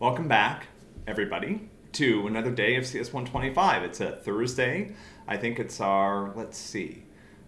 Welcome back, everybody, to another day of CS125. It's a Thursday. I think it's our, let's see,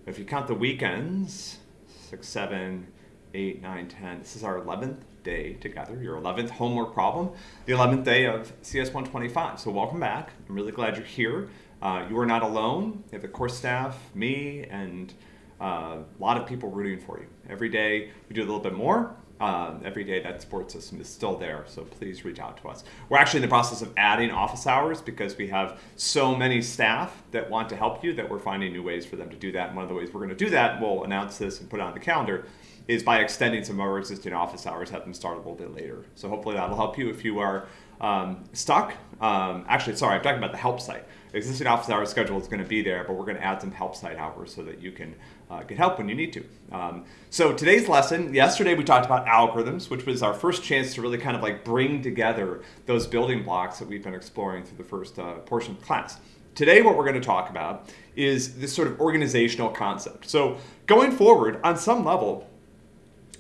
if you count the weekends, six, seven, eight, nine, ten. This is our 11th day together, your 11th homework problem, the 11th day of CS125. So welcome back. I'm really glad you're here. Uh, you are not alone. You have the course staff, me, and uh, a lot of people rooting for you. Every day we do a little bit more. Uh, every day that support system is still there, so please reach out to us. We're actually in the process of adding office hours because we have so many staff that want to help you that we're finding new ways for them to do that. And one of the ways we're going to do that, we'll announce this and put it on the calendar, is by extending some of our existing office hours, have them start a little bit later. So hopefully that'll help you if you are um, stuck. Um, actually, sorry, I'm talking about the help site. existing office hours schedule is going to be there, but we're going to add some help site hours so that you can uh, get help when you need to. Um, so today's lesson, yesterday we talked about algorithms, which was our first chance to really kind of like bring together those building blocks that we've been exploring through the first uh, portion of class. Today what we're going to talk about is this sort of organizational concept. So going forward, on some level,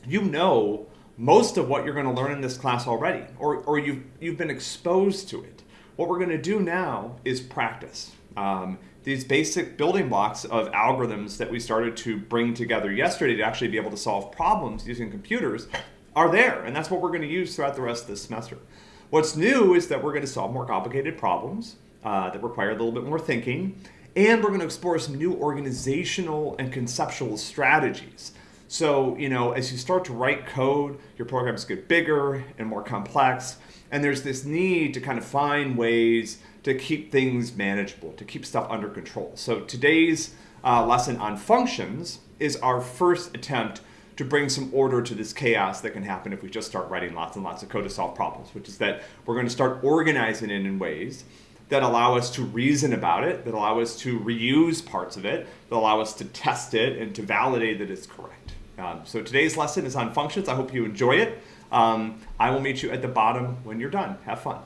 you know most of what you're going to learn in this class already, or, or you've, you've been exposed to it. What we're going to do now is practice. Um, these basic building blocks of algorithms that we started to bring together yesterday to actually be able to solve problems using computers are there, and that's what we're going to use throughout the rest of this semester. What's new is that we're going to solve more complicated problems uh, that require a little bit more thinking, and we're going to explore some new organizational and conceptual strategies so, you know, as you start to write code, your programs get bigger and more complex. And there's this need to kind of find ways to keep things manageable, to keep stuff under control. So today's uh, lesson on functions is our first attempt to bring some order to this chaos that can happen if we just start writing lots and lots of code to solve problems, which is that we're going to start organizing it in ways that allow us to reason about it, that allow us to reuse parts of it, that allow us to test it and to validate that it's correct. Um, so today's lesson is on functions. I hope you enjoy it. Um, I will meet you at the bottom when you're done. Have fun.